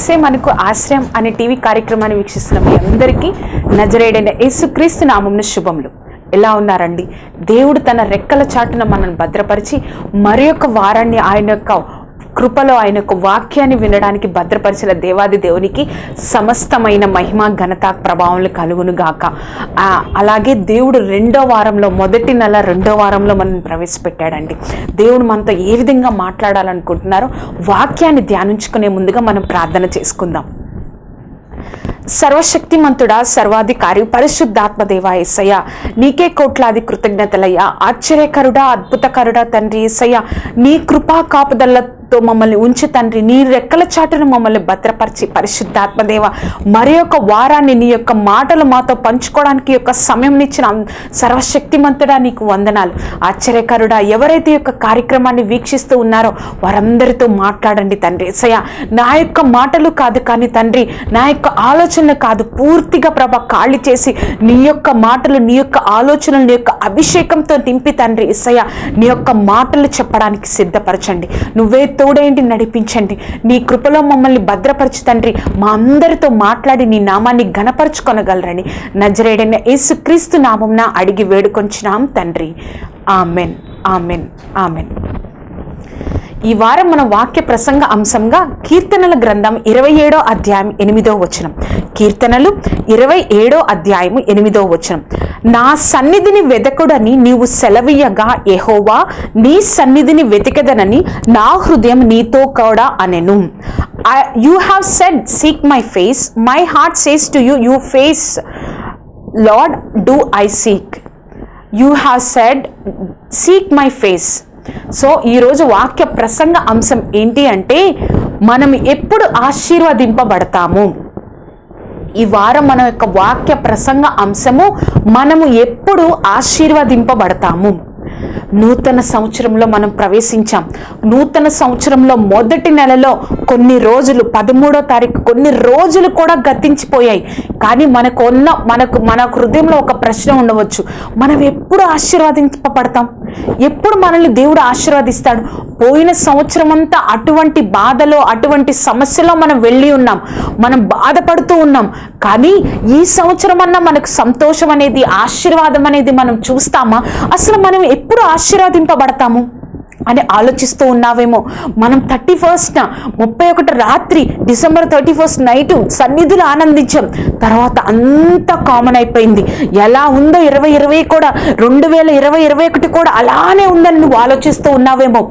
యేసే మనకు ఆశ్రయం అనే టీవీ కార్యక్రమాన్ని వీక్షిస్తున్న మీ అందరికీ నజరేడైన యేసుక్రీస్తు నామంను శుభములు. ఎలా ఉన్నారండి? దేవుడు తన రెక్కల చాటున మనల్ని భద్రపరిచి మరి యొక్క వారాన్ని ఆయన యొక్క కృపలో ఆయన యొక్క వాక్యాన్ని వినడానికి భద్రపరిచిన దేవాది దేవునికి సమస్తమైన మహిమ ఘనత ప్రభావం కలుగునుగాక అలాగే దేవుడు రెండో వారంలో మొదటి నెల రెండో వారంలో మనం ప్రవేశపెట్టాడండి. దేవుడు మనతో ఏ విధంగా మాట్లాడాలనుకుంటున్నారో వాక్యాన్ని ధ్యానించుకునే ముందుగా మనం ప్రార్థన చేసుకుందాం. సర్వశక్తిమంతుడా సర్వాధికారి పరిశుద్ధాత్మ దేవా ఎస్సయ్య నీకే కోట్లాది కృతజ్ఞతలయ్యా. ఆశ్చర్యకరుడా అద్భుతకరుడా తండ్రి ఎస్సయ్య నీ కృపా తో మమ్మల్ని ఉంచి తండ్రి. నీ రెక్కల చాటును మమ్మల్ని భద్రపరిచి పరిశుద్ధాత్మదేవ మరి యొక్క వారాన్ని నీ యొక్క మాటలు మాతో పంచుకోవడానికి యొక్క సమయం ఇచ్చిన సర్వశక్తిమంతుడా నీకు వందనాలు. ఆశ్చర్యకరుడా ఎవరైతే యొక్క కార్యక్రమాన్ని వీక్షిస్తూ ఉన్నారో వారందరితో మాట్లాడండి తండ్రి. సయ నా యొక్క మాటలు కాదు కానీ తండ్రి నా యొక్క ఆలోచనలు కాదు. పూర్తిగా ప్రభ ఖాళీ చేసి నీ యొక్క మాటలు నీ యొక్క ఆలోచనలు నీ యొక్క అభిషేకంతో నింపి తండ్రి. ఇసయ నీ యొక్క మాటలు చెప్పడానికి సిద్ధపరచండి. నువ్వే తోడేంటి నడిపించండి? నీ కృపలో మమ్మల్ని భద్రపరచు తండ్రి. మా అందరితో మాట్లాడి నీ నామాన్ని ఘనపరుచుకొనగలరని నజరేడైన యేసుక్రీస్తు నామంన అడిగి వేడుకొంచినాం తండ్రి. ఆమెన్. ఆమెన్. ఆమెన్. ఈ వారం మన వాక్య ప్రసంగ అంశంగా కీర్తనల గ్రంథం ఇరవై ఏడో అధ్యాయం ఎనిమిదో వచనం. కీర్తనలు ఇరవై ఏడో అధ్యాయం ఎనిమిదో వచనం. నా సన్నిధిని వెదకుడని నీవు సెలవీయగా ఎహోవా నీ సన్నిధిని వెతికదనని నా హృదయం నీతో కూడా అనెను. You have said seek my face my heart says to you you face Lord do I seek you have said seek my face so ఈరోజు వాక్య ప్రసంగ అంశం ఏంటి అంటే మనం ఎప్పుడు ఆశీర్వదింపబడతాము. ఈ వారం మన యొక్క వాక్య ప్రసంగ అంశము మనము ఎప్పుడు ఆశీర్వదింపబడతాము. నూతన సంవత్సరంలో మనం ప్రవేశించాం. నూతన సంవత్సరంలో మొదటి నెలలో కొన్ని రోజులు పదమూడో తారీఖు కొన్ని రోజులు కూడా గతించిపోయాయి. కానీ మనకు ఉన్న మనకు మన హృదయంలో ఒక ప్రశ్న ఉండవచ్చు. మనం ఎప్పుడు ఆశీర్వదింపబడతాం? ఎప్పుడు మనల్ని దేవుడు ఆశీర్వదిస్తాడు? పోయిన సంవత్సరం అంతా అటువంటి బాధలో అటువంటి సమస్యలో మనం వెళ్ళి ఉన్నాం. మనం బాధపడుతూ ఉన్నాం. కానీ ఈ సంవత్సరం అన్నా మనకు సంతోషం అనేది ఆశీర్వాదం అనేది మనం చూస్తామా? అసలు మనం ఎప్పుడు ఆశీర్వదింపబడతాము? అని ఆలోచిస్తూ ఉన్నావేమో. మనం థర్టీ ఫస్ట్ ముప్పై ఒకటి రాత్రి డిసెంబర్ థర్టీ ఫస్ట్ నైట్ సన్నిధులు ఆనందించాం. తర్వాత అంతా కామన్ అయిపోయింది. ఎలా ఉందో ఇరవై ఇరవై కూడా రెండు వేల ఇరవై ఇరవై ఒకటి కూడా అలానే ఉందని నువ్వు ఆలోచిస్తూ ఉన్నావేమో.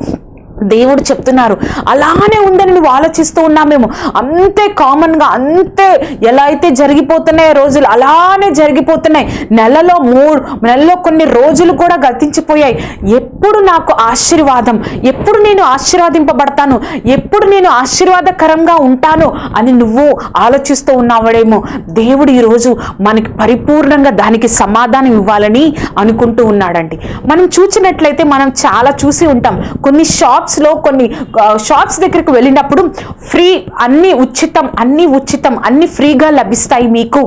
దేవుడు చెప్తున్నారు. అలానే ఉందని నువ్వు ఆలోచిస్తూ ఉన్నామేమో అంతే కామన్గా అంతే ఎలా అయితే జరిగిపోతున్నాయో రోజులు అలానే జరిగిపోతున్నాయి. నెలలో మూడు నెలలో కొన్ని రోజులు కూడా గతించిపోయాయి. ఎప్పుడు నాకు ఆశీర్వాదం ఎప్పుడు నేను ఆశీర్వాదింపబడతాను ఎప్పుడు నేను ఆశీర్వాదకరంగా ఉంటాను అని నువ్వు ఆలోచిస్తూ ఉన్నావడేమో దేవుడు ఈరోజు మనకి పరిపూర్ణంగా దానికి సమాధానం ఇవ్వాలని అనుకుంటూ ఉన్నాడండి. మనం చూసినట్లయితే మనం చాలా చూసి ఉంటాం. కొన్ని షాప్స్ షాప్స్లో కొన్ని షాప్స్ దగ్గరికి వెళ్ళినప్పుడు ఫ్రీ అన్ని ఉచితం అన్ని ఉచితం అన్ని ఫ్రీగా లభిస్తాయి మీకు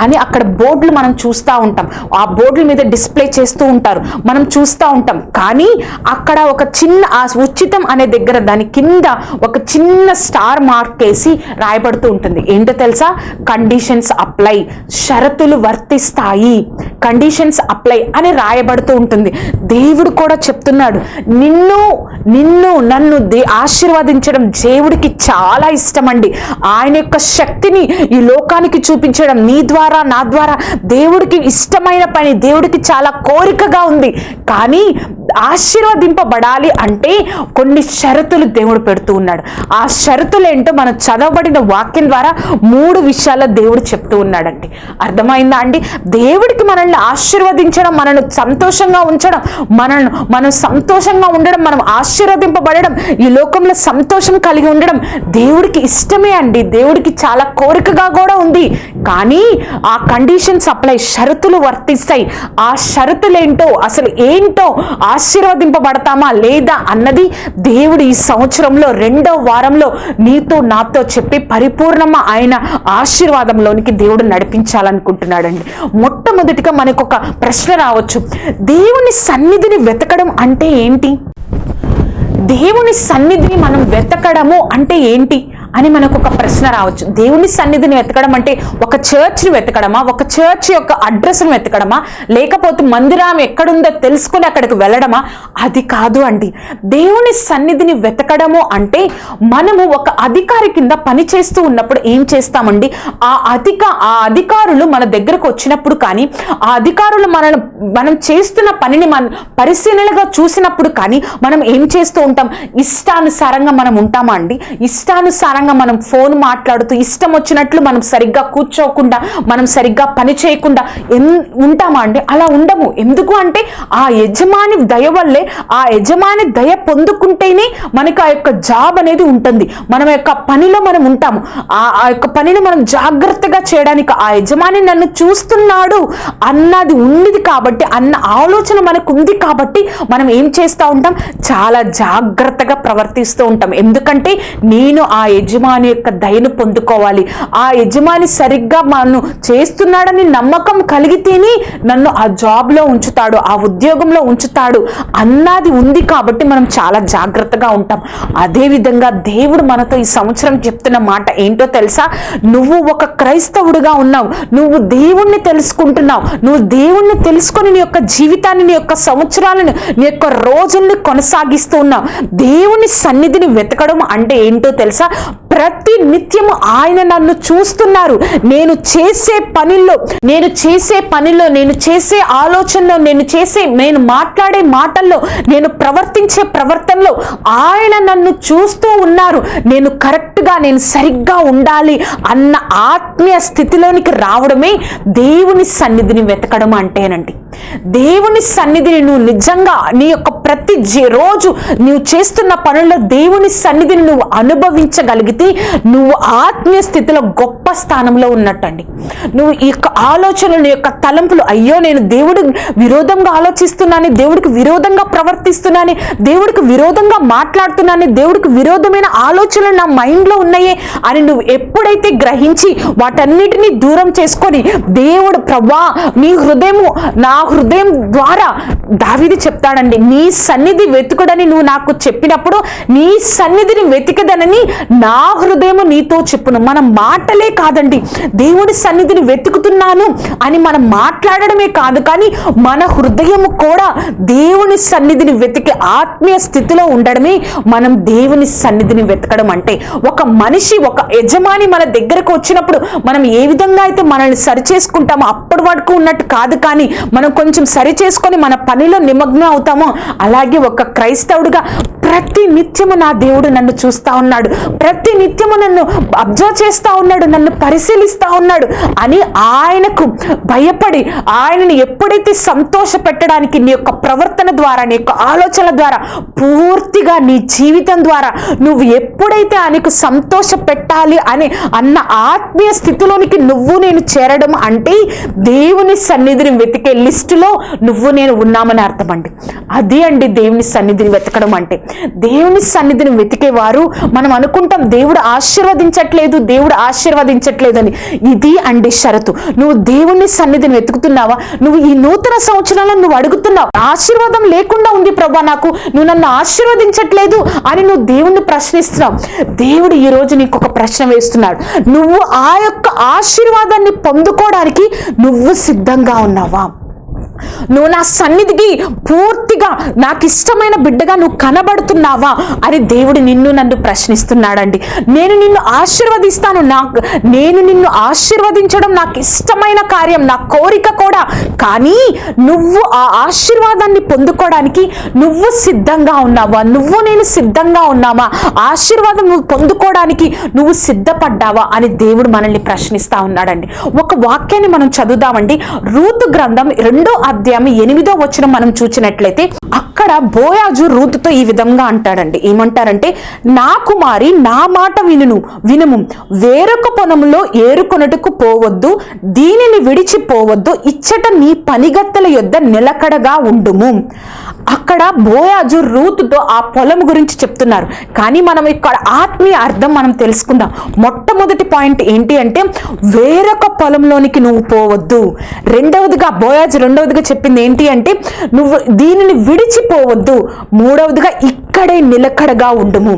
అని అక్కడ బోర్డులు మనం చూస్తూ ఉంటాం. ఆ బోర్డుల మీద డిస్ప్లే చేస్తూ ఉంటారు. మనం చూస్తూ ఉంటాం. కానీ అక్కడ ఒక చిన్న ఆ ఉచితం అనే దగ్గర దాని కింద ఒక చిన్న స్టార్ మార్క్ వేసి రాయబడుతూ ఉంటుంది. ఏంటో తెలుసా? Conditions apply. షరతులు వర్తిస్తాయి. కండిషన్స్ అప్లై అని రాయబడుతూ ఉంటుంది. దేవుడు కూడా చెప్తున్నాడు నిన్ను నిన్ను నిన్ను నన్ను దే ఆశీర్వదించడం దేవుడికి చాలా ఇష్టం అండి ఆయన యొక్క శక్తిని ఈ లోకానికి చూపించడం నీ ద్వారా నా ద్వారా దేవుడికి ఇష్టమైన పని దేవుడికి చాలా కోరికగా ఉంది. కానీ ఆశీర్వదింపబడాలి అంటే కొన్ని షరతులు దేవుడు పెడుతూ ఉన్నాడు. ఆ షరతులు ఏంటో మనం చదవబడిన వాక్యం ద్వారా మూడు విషయాల దేవుడు చెప్తూ ఉన్నాడండి. అర్థమైందా అండి? దేవుడికి మనల్ని ఆశీర్వదించడం మనల్ని సంతోషంగా ఉంచడం మనల్ని మనం సంతోషంగా ఉండడం మనం నడిపింపబడడం ఈ లోకంలో సంతోషం కలిగి ఉండడం దేవుడికి ఇష్టమే అండి. దేవుడికి చాలా కోరికగా కూడా ఉంది. కానీ ఆ కండిషన్స్ అప్లై షరతులు వర్తిస్తాయి. ఆ షరతులేంటో అసలు ఏంటో ఆశీర్వదింపబడతామా లేదా అన్నది దేవుడు ఈ సంవత్సరంలో రెండో వారంలో నీతో నాతో చెప్పి పరిపూర్ణమా ఆయన ఆశీర్వాదంలోనికి దేవుడు నడిపించాలనుకుంటున్నాడండి. మొట్టమొదటిగా మనకు ఒక ప్రశ్న రావచ్చు. దేవుని సన్నిధిని వెతకడం అంటే ఏంటి? దేవుని సన్నిధిని మనం వెతకడము అంటే ఏంటి? అని మనకు ఒక ప్రశ్న రావచ్చు. దేవుని సన్నిధిని వెతకడం అంటే ఒక చర్చ్ని వెతకడమా? ఒక చర్చ్ యొక్క అడ్రస్ను వెతకడమా? లేకపోతే మందిరం ఎక్కడుందో తెలుసుకొని అక్కడికి వెళ్ళడమా? అది కాదు అండి. దేవుని సన్నిధిని వెతకడము అంటే మనము ఒక అధికారి కింద పని చేస్తూ ఉన్నప్పుడు ఏం చేస్తామండి? ఆ అధిక ఆ అధికారులు మన దగ్గరకు వచ్చినప్పుడు కానీ ఆ అధికారులు మనను మనం చేస్తున్న పనిని మన పరిశీలనగా చూసినప్పుడు కానీ మనం ఏం చేస్తూ ఉంటాం? ఇష్టానుసారంగా మనం ఉంటామా అండి? ఇష్టానుసారంగా మనం ఫోన్ మాట్లాడుతూ ఇష్టం వచ్చినట్లు మనం సరిగ్గా కూర్చోకుండా మనం సరిగ్గా పని చేయకుండా ఎన్ ఉంటామా అండి? అలా ఉండము. ఎందుకు అంటే ఆ యజమాని దయ వల్లే ఆ యజమాని దయ పొందుకుంటేనే మనకి ఆ యొక్క జాబ్ అనేది ఉంటుంది. మనం యొక్క పనిలో మనం ఉంటాము. ఆ ఆ యొక్క పనిని మనం జాగ్రత్తగా చేయడానికి ఆ యజమాని నన్ను చూస్తున్నాడు అన్నది ఉన్నది కాబట్టి అన్న ఆలోచన మనకు ఉంది కాబట్టి మనం ఏం చేస్తూ ఉంటాం? చాలా జాగ్రత్తగా ప్రవర్తిస్తూ ఉంటాం. ఎందుకంటే నేను ఆ యజమాని యొక్క దయను పొందుకోవాలి. ఆ యజమాని సరిగ్గా నన్ను చేస్తున్నాడని నమ్మకం కలిగితేనే నన్ను ఆ జాబ్లో ఉంచుతాడు ఆ ఉద్యోగంలో ఉంచుతాడు అన్నది ఉంది కాబట్టి మనం చాలా జాగ్రత్తగా ఉంటాం. అదేవిధంగా దేవుడు మనతో ఈ సంవత్సరం చెప్తున్న మాట ఏంటో తెలుసా? నువ్వు ఒక క్రైస్తవుడుగా ఉన్నావు. నువ్వు దేవుణ్ణి తెలుసుకుంటున్నావు. నువ్వు దేవుణ్ణి తెలుసుకొని నీ యొక్క జీవితాన్ని నీ యొక్క సంవత్సరాలను నీ యొక్క రోజుల్ని కొనసాగిస్తూ ఉన్నావు. దేవుని సన్నిధిని వెతకడం అంటే ఏంటో తెలుసా? ప్రతి నిత్యము ఆయన నన్ను చూస్తున్నారు. నేను చేసే పనిలో నేను చేసే పనిలో నేను చేసే ఆలోచనలో నేను చేసే నేను మాట్లాడే మాటల్లో నేను ప్రవర్తించే ప్రవర్తనలో ఆయన నన్ను చూస్తూ ఉన్నారు. నేను కరెక్ట్ కరెక్ట్గా నేను సరిగ్గా ఉండాలి అన్న ఆత్మీయ స్థితిలోనికి రావడమే దేవుని సన్నిధిని వెతకడం అంటేనండి. దేవుని సన్నిధిని నువ్వు నిజంగా నీ యొక్క ప్రతి రోజు నువ్వు చేస్తున్న పనుల్లో దేవుని సన్నిధిని నువ్వు అనుభవించగలిగితే నువ్వు ఆత్మీయ స్థితిలో గొప్ప స్థానంలో ఉన్నట్టండి. నువ్వు ఈ యొక్క ఆలోచనలు నీ యొక్క తలంపులు అయ్యో నేను దేవుడు విరోధంగా ఆలోచిస్తున్నాను దేవుడికి విరోధంగా ప్రవర్తిస్తున్నాను దేవుడికి విరోధంగా మాట్లాడుతున్నాను దేవుడికి విరోధమైన ఆలోచనలు నా మైండ్ మైండ్లో ఉన్నాయే అని నువ్వు ఎప్పుడైతే గ్రహించి వాటన్నిటినీ దూరం చేసుకొని దేవుడు ప్రభా నీ హృదయము నా హృదయం ద్వారా దావిది చెప్తాడండి నీ సన్నిధి వెతుకుడని నువ్వు నాకు చెప్పినప్పుడు నీ సన్నిధిని వెతికదనని నా హృదయము నీతో చెప్పును. మన మాటలే కాదండి దేవుడి సన్నిధిని వెతుకుతున్నాను అని మనం మాట్లాడడమే కాదు కానీ మన హృదయము కూడా దేవుని సన్నిధిని వెతికే ఆత్మీయ స్థితిలో ఉండడమే మనం దేవుని సన్నిధిని వెతకడం అంటే. ఒక మనిషి ఒక యజమాని మన దగ్గరకు వచ్చినప్పుడు మనం ఏ విధంగా అయితే మనల్ని సరి చేసుకుంటామో అప్పటి వరకు ఉన్నట్టు కాదు కానీ మనం కొంచెం సరి చేసుకొని మన పనిలో నిమగ్నం అవుతామో అలాగే ఒక క్రైస్తవుడిగా ప్రతి నిత్యము నా దేవుడు నన్ను చూస్తా ఉన్నాడు. ప్రతి నిత్యము నన్ను అబ్జర్వ్ చేస్తూ ఉన్నాడు నన్ను పరిశీలిస్తూ ఉన్నాడు అని ఆయనకు భయపడి ఆయనని ఎప్పుడైతే సంతోష పెట్టడానికి నీ యొక్క ప్రవర్తన ద్వారా నీ యొక్క ఆలోచనల ద్వారా పూర్తిగా నీ జీవితం ద్వారా నువ్వు ఎప్పుడైతే ఆయనకు సంతోష పెట్టాలి అని అన్న ఆత్మీయ స్థితిలోనికి నువ్వు నేను చేరడం అంటే దేవుని సన్నిధిని వెతికే లిస్టులో నువ్వు నేను వెతుకుతామని అర్థం అండి. అది అండి దేవుని సన్నిధిని వెతకడం అంటే. దేవుని సన్నిధిని వెతికేవారు మనం అనుకుంటాం దేవుడు ఆశీర్వదించట్లేదు దేవుడు ఆశీర్వదించట్లేదు అని ఇది అండి షరతు. నువ్వు దేవుని సన్నిధిని వెతుకుతున్నావా? నువ్వు ఈ నూతన సంవత్సరంలో నువ్వు అడుగుతున్నావు? ఆశీర్వాదం లేకుండా ఉంది ప్రభా నాకు. నువ్వు నన్ను ఆశీర్వదించట్లేదు అని నువ్వు దేవుణ్ణి ప్రశ్నిస్తున్నావు. దేవుడు ఈ రోజు నీకు ఒక ప్రశ్న వేస్తున్నాడు. నువ్వు ఆ యొక్క ఆశీర్వాదాన్ని పొందుకోవడానికి నువ్వు సిద్ధంగా ఉన్నావా? నువ్వు నా సన్నిధికి పూర్తిగా నాకు ఇష్టమైన బిడ్డగా నువ్వు కనబడుతున్నావా? అని దేవుడు నిన్ను నన్ను ప్రశ్నిస్తున్నాడండి. నేను నిన్ను ఆశీర్వదిస్తాను. నాకు నేను నిన్ను ఆశీర్వదించడం నాకు ఇష్టమైన కార్యం నా కోరిక కూడా. కానీ నువ్వు ఆ ఆశీర్వాదాన్ని పొందుకోవడానికి నువ్వు సిద్ధంగా ఉన్నావా? నువ్వు నేను సిద్ధంగా ఉన్నామా? ఆశీర్వాదం నువ్వు పొందుకోవడానికి నువ్వు సిద్ధపడ్డావా? అని దేవుడు మనల్ని ప్రశ్నిస్తా ఉన్నాడండి. ఒక వాక్యాన్ని మనం చదువుదామండి. రూతు గ్రంథం రెండో అధ్యాయం ఎనిమిదో వచ్చిన మనం చూసినట్లయితే అక్కడ బోయాజు రూతుతో ఈ విధంగా అంటాడండి. ఏమంటారంటే నా కుమారి నా మాట వినును వినుము. వేరొక పొలంలో ఏరుకొనుటకు పోవద్దు దీనిని విడిచిపోవద్దు ఇచ్చట నీ పనిగత్తెల యొద్ద నిలకడగా ఉండుము. అక్కడ బోయాజు రూతుతో ఆ పొలం గురించి చెప్తున్నారు. కానీ మనం ఇక్కడ ఆత్మీయ అర్థం మనం తెలుసుకుందాం. మొట్టమొదటి పాయింట్ ఏంటి అంటే వేరొక పొలంలోనికి నువ్వు పోవద్దు. రెండవదిగా బోయాజు రెండవదిగా చెప్పింది ఏంటి అంటే నువ్వు దీనిని విడిచిపోవద్దు. మూడవదిగా ఇక్కడే నిలకడగా ఉండుము.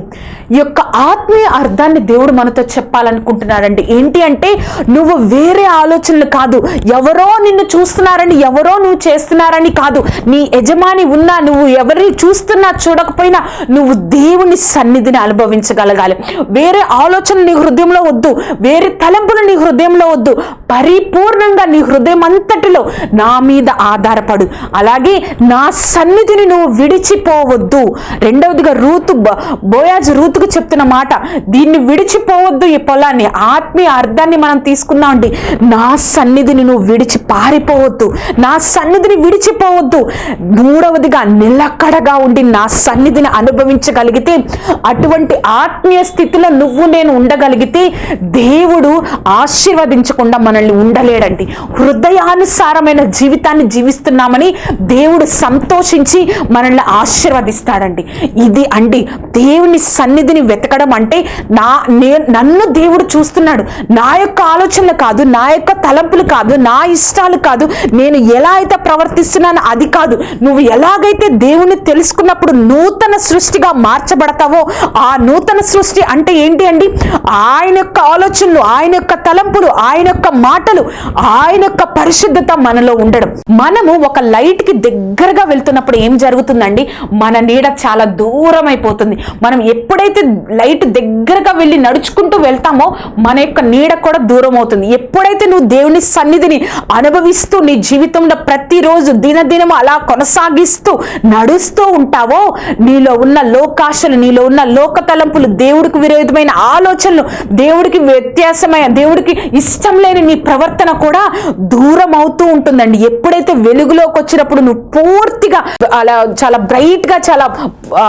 ఈ యొక్క ఆత్మీయ అర్థాన్ని దేవుడు మనతో చెప్పాలనుకుంటున్నాడండి. ఏంటి అంటే నువ్వు వేరే ఆలోచనలు కాదు. ఎవరో నిన్ను చూస్తున్నారని ఎవరో నువ్వు చేస్తున్నారని కాదు. నీ యజమాని ఉన్నా నువ్వు ఎవరిని చూస్తున్నా చూడకపోయినా నువ్వు దేవుని సన్నిధిని అనుభవించగలగాలి. వేరే ఆలోచన నీ హృదయంలో వద్దు. వేరే తలంపులు నీ హృదయంలో వద్దు. పరిపూర్ణంగా నీ హృదయం అంతటిలో నా మీద ఆధారపడు. అలాగే నా సన్నిధిని నువ్వు విడిచిపోవద్దు. రెండవ రెండవదిగా రూతు బోయాజ్ రూతుకు చెప్తున్న మాట దీన్ని విడిచిపోవద్దు ఈ పొలాన్ని ఆత్మీయ అర్థాన్ని మనం తీసుకుందామండి నా సన్నిధిని నువ్వు విడిచి పారిపోవద్దు. నా సన్నిధిని విడిచిపోవద్దు. మూడవదిగా నిలకడగా ఉండి నా సన్నిధిని అనుభవించగలిగితే అటువంటి ఆత్మీయ స్థితిలో నువ్వు నేను ఉండగలిగితే దేవుడు ఆశీర్వదించకుండా మనల్ని ఉండలేడండి. హృదయానుసారమైన జీవితాన్ని జీవిస్తున్నామని దేవుడు సంతోషించి మనల్ని ఆశీర్వదిస్తాడండి. ఇది అండి. దేవుని సన్నిధిని వెతకడం అంటే నా నే నన్ను దేవుడు చూస్తున్నాడు. నా యొక్క ఆలోచనలు కాదు నా యొక్క తలంపులు కాదు నా ఇష్టాలు కాదు. నేను ఎలా అయితే ప్రవర్తిస్తున్నానో అది కాదు. నువ్వు ఎలాగైతే దేవుని తెలుసుకున్నప్పుడు నూతన సృష్టిగా మార్చబడతావో ఆ నూతన సృష్టి అంటే ఏంటి అండి? ఆయన యొక్క ఆలోచనలు ఆయన యొక్క తలంపులు ఆయన యొక్క మాటలు ఆయన యొక్క పరిశుద్ధత మనలో ఉండడం. మనము ఒక లైట్కి దగ్గరగా వెళ్తున్నప్పుడు ఏం జరుగుతుందండి? మన నీడ చాలా దూరం అయిపోతుంది మనం ఎప్పుడైతే లైట్ దగ్గరగా వెళ్ళి నడుచుకుంటూ వెళ్తామో మన యొక్క నీడ కూడా దూరం అవుతుంది ఎప్పుడైతే నువ్వు దేవుని సన్నిధిని అనుభవిస్తూ నీ జీవితంలో ప్రతిరోజు దినదినం అలా కొనసాగిస్తూ నడుస్తూ ఉంటావో నీలో ఉన్న లోకాశలు నీలో ఉన్న లోక తలంపులు దేవుడికి విరోధమైన ఆలోచనలు దేవుడికి వ్యత్యాసమైన దేవుడికి ఇష్టం లేని నీ ప్రవర్తన కూడా దూరం అవుతూ ఉంటుందండి. ఎప్పుడైతే వెలుగులోకి వచ్చినప్పుడు నువ్వు పూర్తిగా అలా చాలా బ్రైట్గా చాలా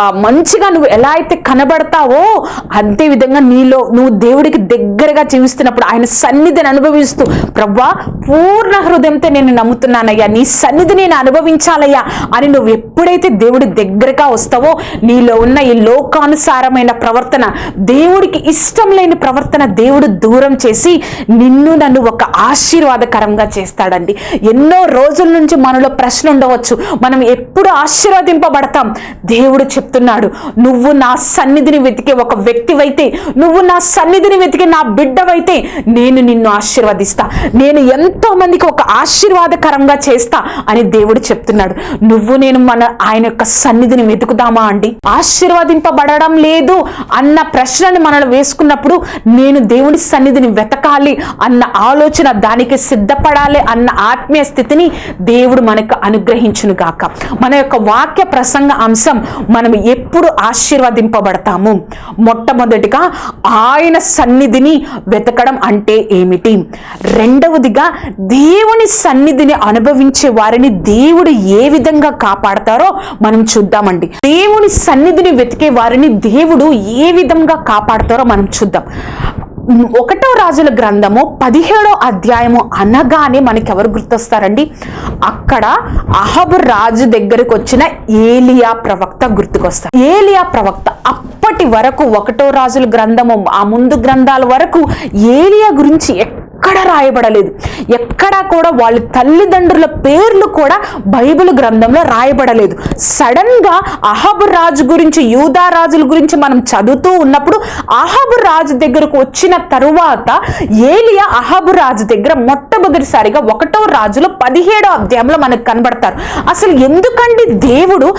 మంచిగా నువ్వు ఎలా అయితే కనబడతావో అంతే విధంగా నీలో నువ్వు దేవుడికి దగ్గరగా జీవిస్తున్నప్పుడు ఆయన సన్నిధిని అనుభవిస్తూ ప్రవ్వా పూర్ణ హృదయంతో నేను నమ్ముతున్నానయ్యా నీ సన్నిధి నేను అనుభవించాలయ్యా అని నువ్వు ఎప్పుడైతే దేవుడి దగ్గరగా వస్తావో నీలో ఉన్న ఈ లోకానుసారమైన ప్రవర్తన దేవుడికి ఇష్టం లేని ప్రవర్తన దేవుడు దూరం చేసి నిన్ను నన్ను ఒక ఆశీర్వాదకరంగా చేస్తాడండి. ఎన్నో రోజుల నుంచి మనలో ప్రశ్న ఉండవచ్చు. మనం ఎప్పుడు ఆశీర్వదింపబడతాం? దేవుడు చెప్తున్నాడు. నువ్వు నా సన్నిధిని వెతికే ఒక వ్యక్తివైతే నువ్వు నా సన్నిధిని వెతికే నా బిడ్డవైతే నేను నిన్ను ఆశీర్వదిస్తా. నేను ఎంతో మందికి ఒక ఆశీర్వాదకరంగా చేస్తా అని దేవుడు చెప్తున్నాడు. నువ్వు నేను మన ఆయన యొక్క సన్నిధిని వెతుకుదామా అండి? ఆశీర్వదింపబడడం లేదు అన్న ప్రశ్నని మనల్ని వేసుకున్నప్పుడు నేను దేవుడి సన్నిధిని వెతకాలి అన్న ఆలోచన దానికి సిద్ధపడాలి అన్న ఆత్మీయ స్థితిని దేవుడు మనకు అనుగ్రహించును గాక మన యొక్క వాక్య ప్రసంగ అంశం మనం ఎప్పుడు ఆశీర్వదింపబడతాము? మొట్టమొదటిగా ఆయన సన్నిధిని వెతకడం అంటే ఏమిటి? రెండవదిగా దేవుని సన్నిధిని అనుభవించే వారిని దేవుడు ఏ విధంగా కాపాడతారో మనం చూద్దామండి. దేవుని సన్నిధిని వెతికే వారిని దేవుడు ఏ విధంగా కాపాడతారో మనం చూద్దాం. ఒకటో రాజుల గ్రంథము పదిహేడో అధ్యాయము అనగానే మనకి ఎవరు గుర్తొస్తారండి? అక్కడ అహబు రాజు దగ్గరకు వచ్చిన ఏలియా ప్రవక్త గుర్తుకొస్తారు. ఏలియా ప్రవక్త అప్పటి వరకు ఒకటో రాజుల గ్రంథము ఆ ముందు గ్రంథాల వరకు ఏలియా గురించి ఎక్కడ రాయబడలేదు. ఎక్కడా కూడా వాళ్ళ తల్లిదండ్రుల పేర్లు కూడా బైబిల్ గ్రంథంలో రాయబడలేదు. సడన్గా అహబు రాజు గురించి యూదా రాజుల గురించి మనం చదువుతూ ఉన్నప్పుడు అహబు రాజు దగ్గరకు వచ్చిన తరువాత ఏలియా అహబు రాజు దగ్గర మొట్టమొదటిసారిగా ఒకటో రాజులో పదిహేడో అధ్యాయంలో మనకు కనబడతారు. అసలు ఎందుకండి దేవుడు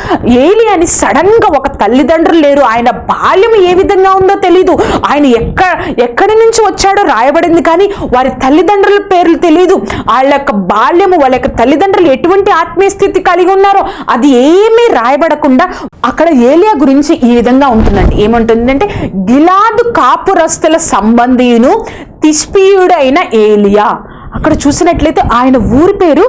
ఏలియాని సడన్గా ఒక తల్లిదండ్రులు లేరు? ఆయన బాల్యం ఏ విధంగా ఉందో తెలీదు. ఆయన ఎక్కడ ఎక్కడి నుంచి వచ్చాడో రాయబడింది కానీ వారి తల్లిదండ్రుల పేర్లు తెలియదు వాళ్ళ యొక్క బాల్యము వాళ్ళ యొక్క తల్లిదండ్రులు ఎటువంటి ఆత్మీయ స్థితి కలిగి ఉన్నారో అది ఏమీ రాయబడకుండా అక్కడ ఏలియా గురించి ఈ విధంగా ఉంటుందండి. ఏమంటుందంటే గిలాదు కాపురస్తుల సంబంధియును తిష్పీయుడైన ఏలియా. అక్కడ చూసినట్లయితే ఆయన ఊరి పేరు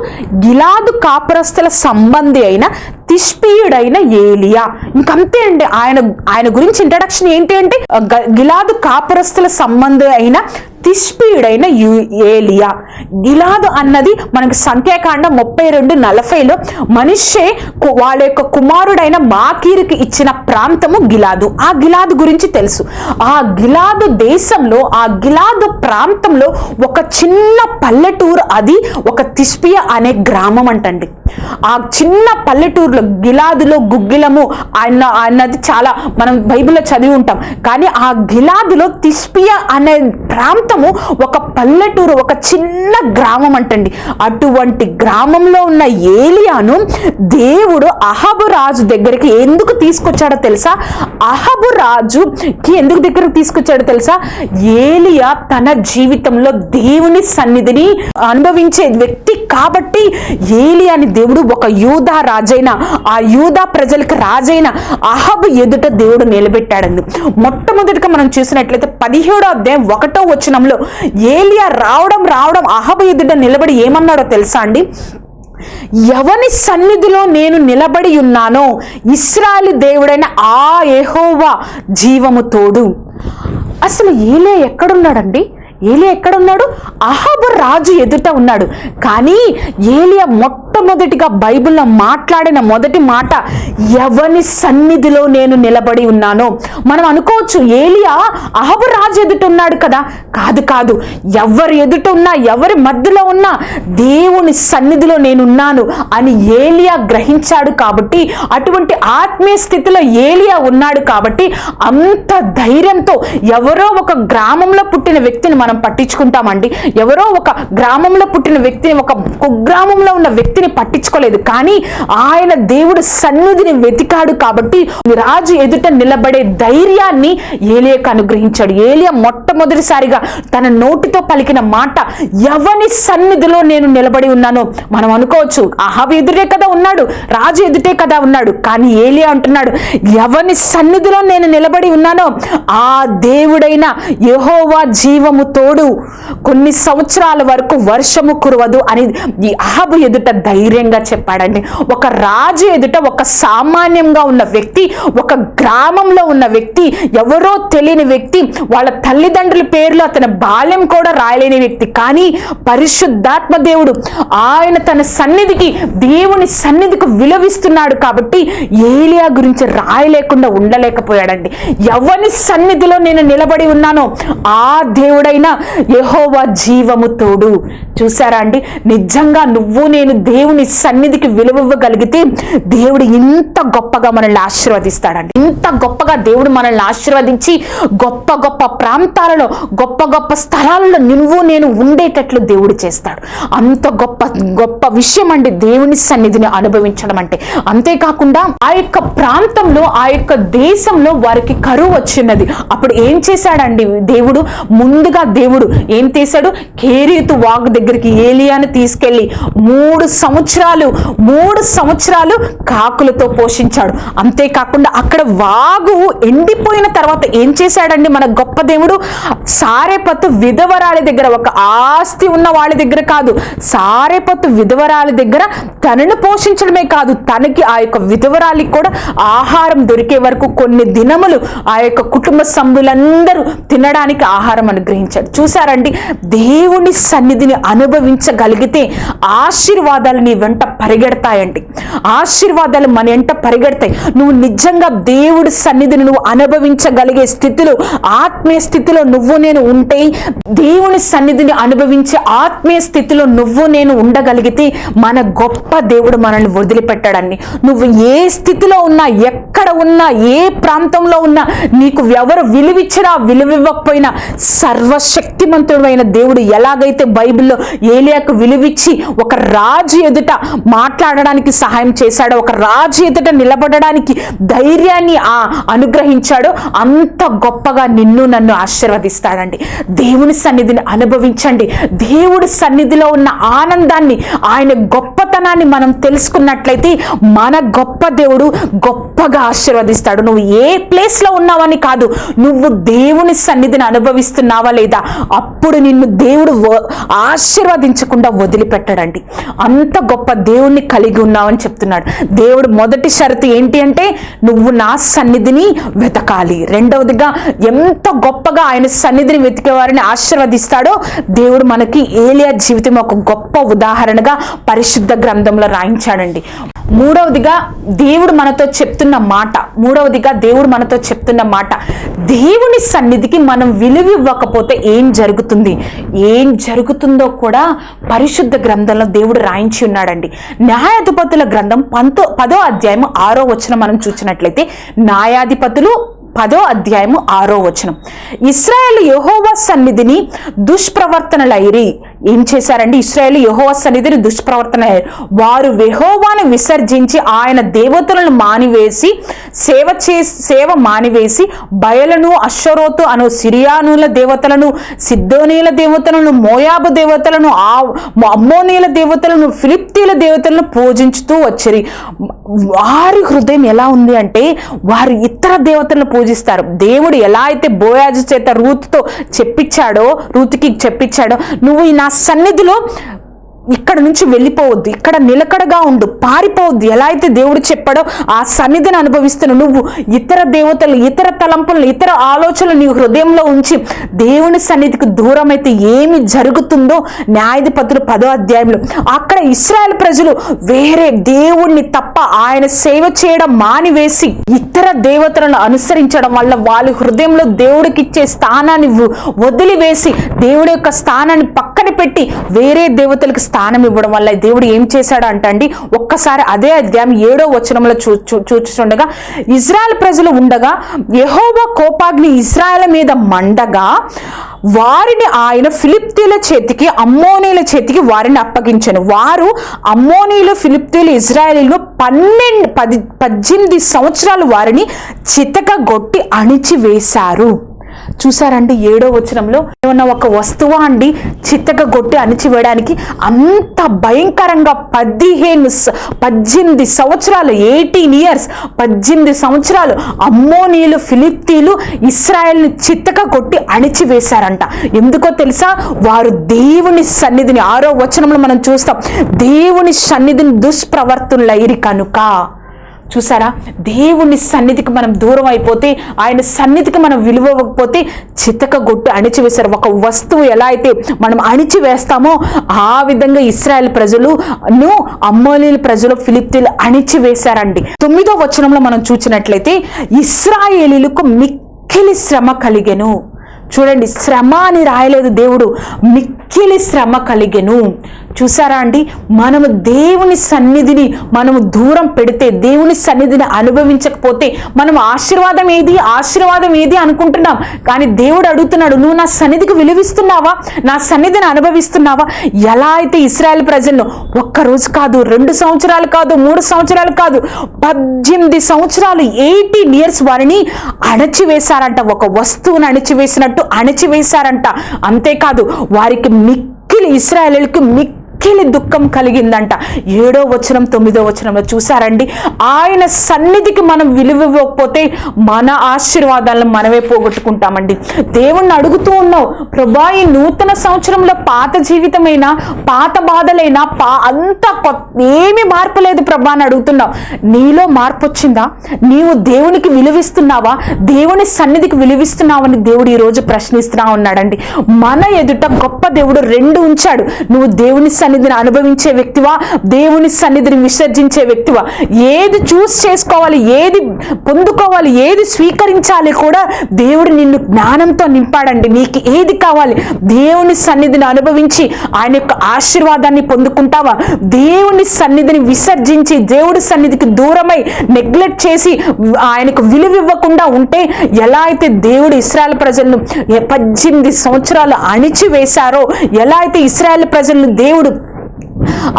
గిలాదు కాపురస్తుల సంబంధి అయిన తిష్పీయుడైన ఏలియా. ఇంకంతే అండి ఆయన ఆయన గురించి ఇంట్రడక్షన్ ఏంటి అంటే గ- గిలాదు కాపురస్తుల సంబంధి అయిన తిష్పీయుడైన యు- ఏలియా. గిలాదు అన్నది మనకు సంఖ్యాకాండ ముప్పై రెండు నలభైలో మనిషే వాళ్ళ యొక్క కుమారుడైన మాకీరుకి ఇచ్చిన ప్రాంతము గిలాదు. ఆ గిలాదు గురించి తెలుసు. ఆ గిలాదు దేశంలో ఆ గిలాదు ప్రాంతంలో ఒక చిన్న పల్లెటూరు అది ఒక తిష్పియ అనే గ్రామం అంటండి. ఆ చిన్న పల్లెటూరులో గిలాదులో గుగ్గిలము అన్న అన్నది చాలా మనం బైబిల్లో చదివి ఉంటాం. కానీ ఆ గిలాదులో తిష్పియ అనే ప్రాంతం మొత్తము ఒక పల్లెటూరు ఒక చిన్న గ్రామం అంటండి. అటువంటి గ్రామంలో ఉన్న ఏలియాను దేవుడు అహబు రాజు దగ్గరికి ఎందుకు తీసుకొచ్చాడో తెలుసా? అహబు రాజుకి ఎందుకు దగ్గరకు తీసుకొచ్చాడో తెలుసా? ఏలియా తన జీవితంలో దేవుని సన్నిధిని అనుభవించే వ్యక్తి కాబట్టి ఏలియాని దేవుడు ఒక యూదా రాజైన ఆ యూదా ప్రజలకు రాజైన అహబ్ ఎదుట దేవుడు నిలబెట్టాడండి. మొట్టమొదటిగా మనం చూసినట్లయితే పదిహేడో అధ్యాయం ఒకటో వచనంలో ఏలియా రావడం రావడం అహబ్ ఎదుట నిలబడి ఏమన్నాడో తెలుసా అండి? ఎవని సన్నిధిలో నేను నిలబడి ఉన్నానో ఇస్రాయలు దేవుడైన ఆ ఏహోవా జీవము తోడు. అసలు ఏలే ఎక్కడున్నాడండి? ఏలియా ఎక్కడున్నాడు? అహాబు రాజు ఎదుట ఉన్నాడు. కానీ ఏలియా మొట్టమొదటిగా బైబిల్లో మాట్లాడిన మొదటి మాట ఎవని సన్నిధిలో నేను నిలబడి ఉన్నానో? మనం అనుకోవచ్చు ఏలియా అహబు రాజు ఎదుట ఉన్నాడు కదా? కాదు కాదు. ఎవరి ఎదుట ఉన్నా ఎవరి మధ్యలో ఉన్నా దేవుని సన్నిధిలో నేనున్నాను అని ఏలియా గ్రహించాడు కాబట్టి అటువంటి ఆత్మీయ స్థితిలో ఏలియా ఉన్నాడు కాబట్టి అంత ధైర్యంతో ఎవరో ఒక గ్రామంలో పుట్టిన వ్యక్తిని మనం పట్టించుకుంటామండి. ఎవరో ఒక గ్రామంలో పుట్టిన వ్యక్తిని ఒక కుగ్రామంలో ఉన్న వ్యక్తిని పట్టించుకోలేదు. కానీ ఆయన దేవుడు సన్నిధిని వెతికాడు కాబట్టి రాజు ఎదుట నిలబడే ధైర్యాన్ని ఏలియకు అనుగ్రహించాడు. ఏలియా మొట్టమొదటిసారిగా తన నోటితో పలికిన మాట ఎవని సన్నిధిలో నేను నిలబడి ఉన్నానో మనం అనుకోవచ్చు. అహబ్ ఎదురే కదా ఉన్నాడు రాజు ఎదుటే కదా ఉన్నాడు. కానీ ఏలియా అంటున్నాడు ఎవని సన్నిధిలో నేను నిలబడి ఉన్నానో ఆ దేవుడైన యహోవా జీవము తోడు. కొన్ని సంవత్సరాల వరకు వర్షము కురవదు అని ఈ అహబు ఎదుట ధైర్యంగా చెప్పాడండి. ఒక రాజు ఎదుట ఒక సామాన్యంగా ఉన్న వ్యక్తి ఒక గ్రామంలో ఉన్న వ్యక్తి ఎవరో తెలియని వ్యక్తి వాళ్ళ తల్లిదండ్రుల పేర్లు అతని బాల్యం కూడా రాయలేని వ్యక్తి. కానీ పరిశుద్ధాత్మ దేవుడు ఆయన తన సన్నిధికి దేవుని సన్నిధికి విలవిస్తున్నాడు కాబట్టి ఏలియా గురించి రాయలేకుండా ఉండలేకపోయాడండి. ఎవరి సన్నిధిలో నేను నిలబడి ఉన్నానో ఆ దేవుడైన యహోవ జీవము తోడు. చూసారా అండి? నిజంగా నువ్వు నేను దేవుని సన్నిధికి విలువగలిగితే దేవుడు ఇంత గొప్పగా మనల్ని ఆశీర్వదిస్తాడండి. ఇంత గొప్పగా దేవుడు మనల్ని ఆశీర్వదించి గొప్ప గొప్ప ప్రాంతాలలో గొప్ప గొప్ప స్థలాలలో నువ్వు నేను ఉండేటట్లు దేవుడు చేస్తాడు. అంత గొప్ప గొప్ప విషయం అండి దేవుని సన్నిధిని అనుభవించడం అంటే. అంతేకాకుండా ఆ యొక్క ప్రాంతంలో ఆ యొక్క దేశంలో వారికి కరువు వచ్చినది. అప్పుడు ఏం చేశాడండి దేవుడు? ముందుగా దేవుడు ఏం చేశాడు? కేరీతు వాగు దగ్గరికి ఏలియాను తీసుకెళ్ళి మూడు సంవత్సరాలు మూడు సంవత్సరాలు కాకులతో పోషించాడు. అంతేకాకుండా అక్కడ వాగు ఎండిపోయిన తర్వాత ఏం చేశాడండి మన గొప్ప దేవుడు? సారేపత్తు విధవరాలి దగ్గర ఒక ఆస్తి ఉన్న వాళ్ళ దగ్గర కాదు. సారేపత్తు విధవరాలి దగ్గర తనను పోషించడమే కాదు తనకి ఆ యొక్క విధవరాలికి కూడా ఆహారం దొరికే వరకు కొన్ని దినములు ఆ యొక్క కుటుంబ సభ్యులందరూ తినడానికి ఆహారం అనుగ్రహించాడు. చూసారండి దేవుని సన్నిధిని అనుభవించగలిగితే ఆశీర్వాదాలు నీ వెంట పరిగెడతాయండి. ఆశీర్వాదాలు మన వెంట పరిగెడతాయి. నువ్వు నిజంగా దేవుడి సన్నిధిని నువ్వు అనుభవించగలిగే స్థితిలో ఆత్మీయ స్థితిలో నువ్వు నేను ఉంటే దేవుని సన్నిధిని అనుభవించే ఆత్మీయ స్థితిలో నువ్వు నేను ఉండగలిగితే మన గొప్ప దేవుడు మనల్ని వదిలిపెట్టాడని నువ్వు ఏ స్థితిలో ఉన్నా ఎక్కడ ఉన్నా ఏ ప్రాంతంలో ఉన్నా నీకు ఎవరు విలువిచ్చినా విలువివ్వకపోయినా సర్వశక్తిమంతుడు అయిన దేవుడు ఎలాగైతే బైబిల్లో ఏలియాకు విలువిచ్చి ఒక రాజు ఎదుట మాట్లాడడానికి సహాయం చేశాడో. ఒక రాజు ఎదుట నిలబడడానికి ధైర్యాన్ని ఆ అనుగ్రహించాడో. అంత గొప్పగా నిన్ను నన్ను ఆశీర్వదిస్తాడండి. దేవుని సన్నిధిని అనుభవించండి. దేవుడి సన్నిధిలో ఉన్న ఆనందాన్ని ఆయన గొప్పతనాన్ని మనం తెలుసుకున్నట్లయితే మన గొప్ప దేవుడు గొప్పగా ఆశీర్వదిస్తాడు. నువ్వు ఏ ప్లేస్లో ఉన్నావని కాదు నువ్వు దేవుని సన్నిధిని అనుభవిస్తున్నావా లేదా అప్పుడు నిన్ను దేవుడు ఆశీర్వదించకుండా వదిలిపెట్టడండి. అంత ఎంత గొప్ప దేవుణ్ణి కలిగి ఉన్నావని చెప్తున్నాడు. దేవుడు మొదటి షరతు ఏంటి అంటే నువ్వు నా సన్నిధిని వెతకాలి. రెండవదిగా ఎంత గొప్పగా ఆయన సన్నిధిని వెతికే వారిని ఆశీర్వదిస్తాడో దేవుడు మనకి ఏలియా జీవితం ఒక గొప్ప ఉదాహరణగా పరిశుద్ధ గ్రంథంలో రాయించాడండి. మూడవదిగా దేవుడు మనతో చెప్తున్న మాట. మూడవదిగా దేవుడు మనతో చెప్తున్న మాట. దేవుని సన్నిధికి మనం విలువ ఇవ్వకపోతే ఏం జరుగుతుంది? ఏం జరుగుతుందో కూడా పరిశుద్ధ గ్రంథంలో దేవుడు రాయించి ఉన్నాడండి. న్యాయాధిపతుల గ్రంథం పంతో పదో అధ్యాయం ఆరో వచనం మనం చూసినట్లయితే న్యాయాధిపతులు పదో అధ్యాయము ఆరో వచనం. ఇస్రాయేల్ యెహోవా సన్నిధిని దుష్ప్రవర్తనలైరి ఏం చేశారండి ఇస్రాయేల్ యెహోవా సన్నిధిని దుష్ప్రవర్తన వారు యెహోవాను విసర్జించి ఆయన దేవతలను మానివేసి సేవ చే సేవ మానివేసి బయలను అశ్వరోతు అను సిరియానుల దేవతలను సిద్ధోనీల దేవతలను మోయాబు దేవతలను ఆ అమ్మోనీల దేవతలను ఫిలిప్తీల దేవతలను పూజించుతూ వచ్చిరి. వారి హృదయం ఎలా ఉంది అంటే వారు ఇతర దేవతలను పూజిస్తారు. దేవుడు ఎలా అయితే బోయాజు చేత రూతుతో చెప్పించాడో రూతుకి చెప్పించాడో నువ్వు ఈ నా సన్నిధిలో ఇక్కడ నుంచి వెళ్ళిపోవద్దు ఇక్కడ నిలకడగా ఉండు పారిపోవద్దు. ఎలా అయితే దేవుడు చెప్పాడో ఆ సన్నిధిని అనుభవిస్తున్న నువ్వు ఇతర దేవతలు ఇతర తలంపులను ఇతర ఆలోచనలు నీ హృదయంలో ఉంచి దేవుని సన్నిధికి దూరం అయితే ఏమి జరుగుతుందో న్యాయాధిపతులు పదో అధ్యాయంలో. అక్కడ ఇస్రాయల్ ప్రజలు వేరే దేవుణ్ణి తప్ప ఆయన సేవ చేయడం మానివేసి ఇతర దేవతలను అనుసరించడం వల్ల వాళ్ళ హృదయంలో దేవుడికి ఇచ్చే స్థానాన్ని వదిలివేసి దేవుడి యొక్క స్థానాన్ని పక్కన పెట్టి వేరే దేవతలకు స్థానం ఇవ్వడం వల్ల దేవుడు ఏం చేశాడు అంటండి ఒక్కసారి అదే అధ్యాయం ఏడో వచనంలో చూ చూచుండగా ఇజ్రాయెల్ ప్రజలు ఉండగా యెహోవా కోపాగ్ని ఇజ్రాయెల్ మీద మండగా వారిని ఆయన ఫిలిప్తీల చేతికి అమ్మోనీల చేతికి వారిని అప్పగించను. వారు అమ్మోనీలు ఫిలిప్తీలు ఇజ్రాయలీలు పన్నెండు పది పద్దెనిమిది సంవత్సరాలు వారిని చితకగొట్టి అణిచివేశారు. చూసారండి ఏడో వచనంలో ఏమన్నా ఒక వస్తువు అండి? చిత్తగా కొట్టి అణిచివేయడానికి అంత భయంకరంగా పదిహేను పద్దెనిమిది సంవత్సరాలు ఎయిటీన్ ఇయర్స్ పద్దెనిమిది సంవత్సరాలు అమ్మోనీలు ఫిలిప్తీలు ఇస్రాయల్ని చిత్తగా కొట్టి అణిచివేశారంట. ఎందుకో తెలుసా? వారు దేవుని సన్నిధిని ఆరో వచనంలో మనం చూస్తాం దేవుని సన్నిధిని దుష్ప్రవర్తనలైరి కనుక. చూసారా? దేవుని సన్నిధికి మనం దూరం అయిపోతే ఆయన సన్నిధికి మనం విలువకపోతే చితక గొట్టు అణిచివేశారు. ఒక వస్తువు ఎలా అయితే మనం అణిచివేస్తామో ఆ విధంగా ఇస్రాయల్ ప్రజలు ను అమ్మోలీల ప్రజలు ఫిలిప్తీలు అణిచివేశారండి. తొమ్మిదో వచనంలో మనం చూసినట్లయితే ఇస్రాయేలీలకు మిక్కిలి శ్రమ కలిగెను. చూడండి శ్రమ అని రాయలేదు దేవుడు. మిక్ మిక్కిలి శ్రమ కలిగెను. చూసారా అండి? మనము దేవుని సన్నిధిని మనము దూరం పెడితే దేవుని సన్నిధిని అనుభవించకపోతే మనం ఆశీర్వాదం ఏది? ఆశీర్వాదం ఏది అనుకుంటున్నాం? కానీ దేవుడు అడుగుతున్నాడు నువ్వు నా సన్నిధికి విలువిస్తున్నావా? నా సన్నిధిని అనుభవిస్తున్నావా? ఎలా అయితే ఇస్రాయల్ ప్రజలను ఒక్క రోజు కాదు రెండు సంవత్సరాలు కాదు మూడు సంవత్సరాలు కాదు పద్దెనిమిది సంవత్సరాలు ఎయిటీన్ ఇయర్స్ వారిని అణచివేశారంట. ఒక వస్తువును అణచివేసినట్టు అణచివేశారంట. అంతేకాదు వారికి మిక్కిలి ఇస్రాయలీలకు మిక్కిలి దుఃఖం కలిగిందంట. ఏడో వచనం తొమ్మిదో వచనంలో చూసారండి ఆయన సన్నిధికి మనం విలువ ఇవ్వకపోతే మన ఆశీర్వాదాలను మనమే పోగొట్టుకుంటామండి. దేవుణ్ణి అడుగుతూ ఉన్నావు ప్రభా ఈ నూతన సంవత్సరంలో పాత జీవితమైనా? పాత బాధలైనా? పా అంత కొత్త ఏమీ మార్పు లేదు ప్రభా అని అడుగుతున్నావు. నీలో మార్పు వచ్చిందా? నీవు దేవునికి విలువిస్తున్నావా? దేవుని సన్నిధికి విలువిస్తున్నావని దేవుడు ఈరోజు రోజు ప్రశ్నిస్తున్నా ఉన్నాడండి. మన ఎదుట గొప్ప దేవుడు రెండు ఉంచాడు. నువ్వు దేవుని సన్ని సన్నిధిని అనుభవించే వ్యక్తివా? దేవుని సన్నిధిని విసర్జించే వ్యక్తివా? ఏది చూస్ చేసుకోవాలి ఏది పొందుకోవాలి ఏది స్వీకరించాలి కూడా దేవుడు నిన్ను జ్ఞానంతో నింపాడండి. నీకు ఏది కావాలి? దేవుని సన్నిధిని అనుభవించి ఆయన యొక్క ఆశీర్వాదాన్ని పొందుకుంటావా? దేవుని సన్నిధిని విసర్జించి దేవుడి సన్నిధికి దూరమై నెగ్లెక్ట్ చేసి ఆయనకు విలువ ఇవ్వకుండా ఉంటే ఎలా అయితే దేవుడు ఇస్రాయల్ ప్రజలను పద్దెనిమిది సంవత్సరాలు అణిచివేశారో ఎలా అయితే ఇస్రాయల్ ప్రజలను దేవుడు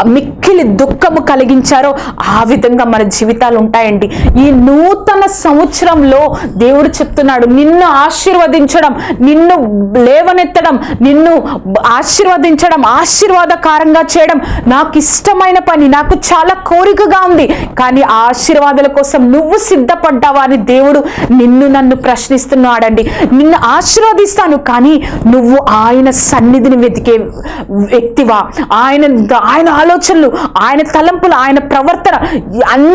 మిక్కిలి దుఃఖము కలిగించారో ఆ విధంగా మన జీవితాలు ఉంటాయండి. ఈ నూతన సంవత్సరంలో దేవుడు చెప్తున్నాడు నిన్ను ఆశీర్వదించడం నిన్ను లేవనెత్తడం నిన్ను ఆశీర్వదించడం ఆశీర్వాదకారంగా చేయడం నాకు ఇష్టమైన పని నాకు చాలా కోరికగా ఉంది. కానీ ఆ ఆశీర్వాదాల కోసం నువ్వు సిద్ధపడ్డావా? అని దేవుడు నిన్ను నన్ను ప్రశ్నిస్తున్నాడండి. నిన్ను ఆశీర్వదిస్తాను కానీ నువ్వు ఆయన సన్నిధిని వెతికే వ్యక్తివా? ఆయన ఆయన ఆలోచనలు ఆయన తలంపులు ఆయన ప్రవర్తన అన్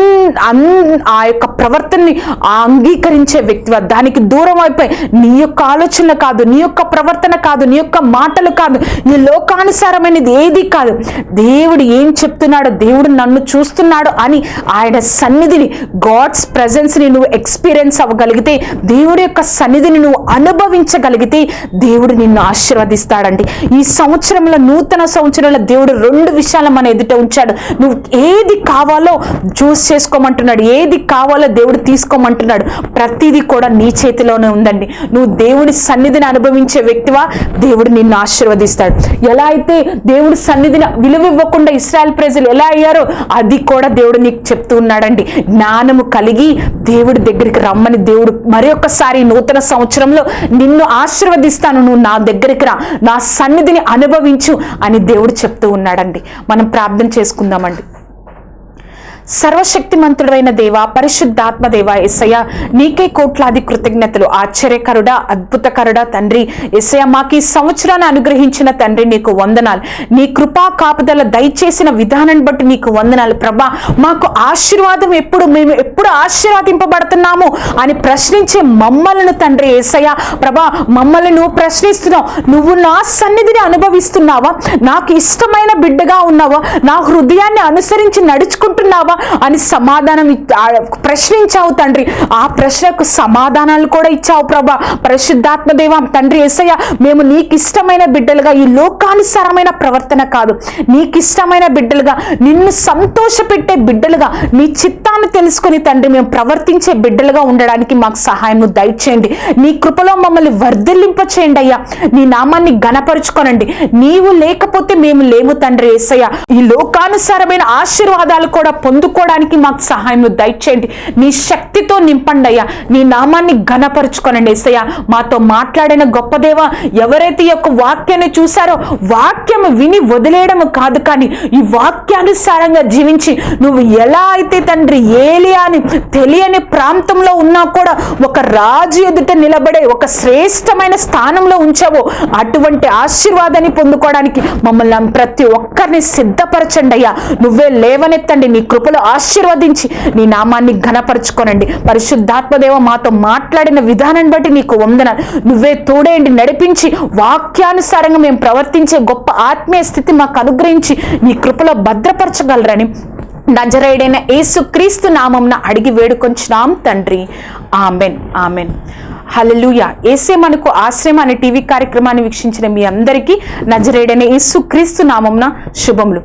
అన్ ఆ యొక్క ప్రవర్తనని అంగీకరించే వ్యక్తి దానికి దూరం అయిపోయి నీ యొక్క ఆలోచనలు కాదు నీ యొక్క ప్రవర్తన కాదు నీ యొక్క మాటలు కాదు నీ లోకానుసారమైనది ఏది కాదు. దేవుడు ఏం చెప్తున్నాడో దేవుడు నన్ను చూస్తున్నాడు అని ఆయన సన్నిధిని గాడ్స్ ప్రజెన్స్ని నువ్వు ఎక్స్పీరియన్స్ అవ్వగలిగితే దేవుడి యొక్క సన్నిధిని నువ్వు అనుభవించగలిగితే దేవుడు నిన్ను ఆశీర్వదిస్తాడండి. ఈ సంవత్సరంలో నూతన సంవత్సరంలో దేవుడు రెండు విషయాలు మన ఎదుట ఉంచాడు. నువ్వు ఏది కావాలో చూస్ చేసుకోమంటున్నాడు. ఏది కావాలో దేవుడు తీసుకోమంటున్నాడు. ప్రతిదీ కూడా నీ చేతిలోనే ఉందండి. నువ్వు దేవుడి సన్నిధిని అనుభవించే వ్యక్తివా? దేవుడు నిన్ను ఆశీర్వదిస్తాడు. ఎలా అయితే దేవుడి సన్నిధిని విలువ ఇవ్వకుండా ఇస్రాయల్ ప్రజలు ఎలా అయ్యారో అది కూడా దేవుడు నీకు చెప్తూ ఉన్నాడండి. జ్ఞానము కలిగి దేవుడి దగ్గరికి రమ్మని దేవుడు మరొకసారి నూతన సంవత్సరంలో నిన్ను ఆశీర్వదిస్తాను. నువ్వు నా దగ్గరికి రా. నా సన్నిధిని అనుభవించు అని దేవుడు చెప్తూ ఉన్నాడండి. మనం ప్రార్థన చేసుకుందామండి. సర్వశక్తిమంతుడైన దేవ పరిశుద్ధాత్మ దేవ ఎస్సయ్య నీకే కోట్లాది కృతజ్ఞతలు. ఆశ్చర్యకరుడా అద్భుతకరుడా తండ్రి. ఎస్సయ్య మాకు ఈ సంవత్సరాన్ని అనుగ్రహించిన తండ్రి నీకు వందనాలు. నీ కృపా కాపుదల దయచేసిన విధానాన్ని బట్టి నీకు వందనాలు. ప్రభా మాకు ఆశీర్వాదం ఎప్పుడు మేము ఎప్పుడు ఆశీర్వాదింపబడుతున్నాము అని ప్రశ్నించే మమ్మలను తండ్రి ఏసయ్య. ప్రభా మమ్మల్ని నువ్వు ప్రశ్నిస్తున్నావు. నువ్వు నా సన్నిధిని అనుభవిస్తున్నావా? నాకు ఇష్టమైన బిడ్డగా ఉన్నావా? నా హృదయాన్ని అనుసరించి నడుచుకుంటున్నావా? అని సమాధానం ప్రశ్నించావు తండ్రి. ఆ ప్రశ్నకు సమాధానాలు కూడా ఇచ్చావు ప్రభా. పరిశుద్ధాత్మదేవ తండ్రి ఎస్సయ్య మేము నీకు ఇష్టమైన బిడ్డలుగా ఈ లోకానుసారమైన ప్రవర్తన కాదు. నీకు ఇష్టమైన బిడ్డలుగా నిన్ను సంతోషపెట్టే బిడ్డలుగా నీ చిత్తాన్ని తెలుసుకొని తండ్రి మేము ప్రవర్తించే బిడ్డలుగా ఉండడానికి మాకు సహాయం దయచేయండి. నీ కృపలో మమ్మల్ని వర్ధిల్లింప చేయండి అయ్యా. నీ నామాన్ని గణపరుచుకోనండి నీవు లేకపోతే మేము లేము తండ్రి ఏసయ్య. ఈ లోకానుసారమైన ఆశీర్వాదాలు కూడా పొందుకోవడానికి మాకు సహాయం దయచేయండి. నీ శక్తితో నింపండి అయ్యా. నీ నామాన్ని ఘనపరుచుకోనండి ఏసయ్యా. మాతో మాట్లాడిన గొప్పదేవ ఎవరైతే ఈ యొక్క వాక్యాన్ని చూసారో వాక్యం విని వదిలేయడం కాదు కానీ ఈ వాక్యానుసారంగా జీవించి నువ్వు ఎలా అయితే తండ్రి ఏలియా అని తెలియని ప్రాంతంలో ఉన్నా కూడా ఒక రాజు ఎదుట నిలబడే ఒక శ్రేష్టమైన స్థానంలో ఉంచావో అటువంటి ఆశీర్వాదాన్ని పొందుకోవడానికి మమ్మల్ని ప్రతి ఒక్కరిని సిద్ధపరచండి అయ్యా. నువ్వే లేవనెత్తండి. నీ కృపలో ఆశీర్వదించి నీ నామాన్ని ఘనపరచుకోనండి. పరిశుద్ధాత్మదేవ మాతో మాట్లాడిన విధానాన్ని బట్టి నీకు వందన నువ్వే తోడేయండి నడిపించి వాక్యానుసారంగా మేము ప్రవర్తించే గొప్ప ఆత్మీయ స్థితి మాకు అనుగ్రహించి నీ కృపలో భద్రపరచగలరని నజరేడైన యేసు క్రీస్తు నామంన అడిగి వేడుకొంచున్నాం తండ్రి. ఆమెన్. ఆమెన్. హల్లెలూయా. ఏసే మనకు ఆశ్రయం అనే టీవీ కార్యక్రమాన్ని వీక్షించిన మీ అందరికీ నజరేడనే యేసు క్రీస్తు నామంన శుభములు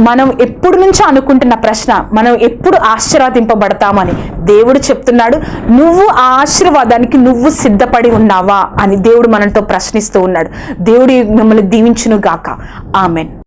మనం ఎప్పుడు నుంచో అనుకుంటున్న ప్రశ్న మనం ఎప్పుడు ఆశీర్వాదింపబడతామని దేవుడు చెప్తున్నాడు నువ్వు ఆ ఆశీర్వాదానికి నువ్వు సిద్ధపడి ఉన్నావా? అని దేవుడు మనతో ప్రశ్నిస్తూ ఉన్నాడు. దేవుడు మిమ్మల్ని దీవించును గాక ఆమెన్.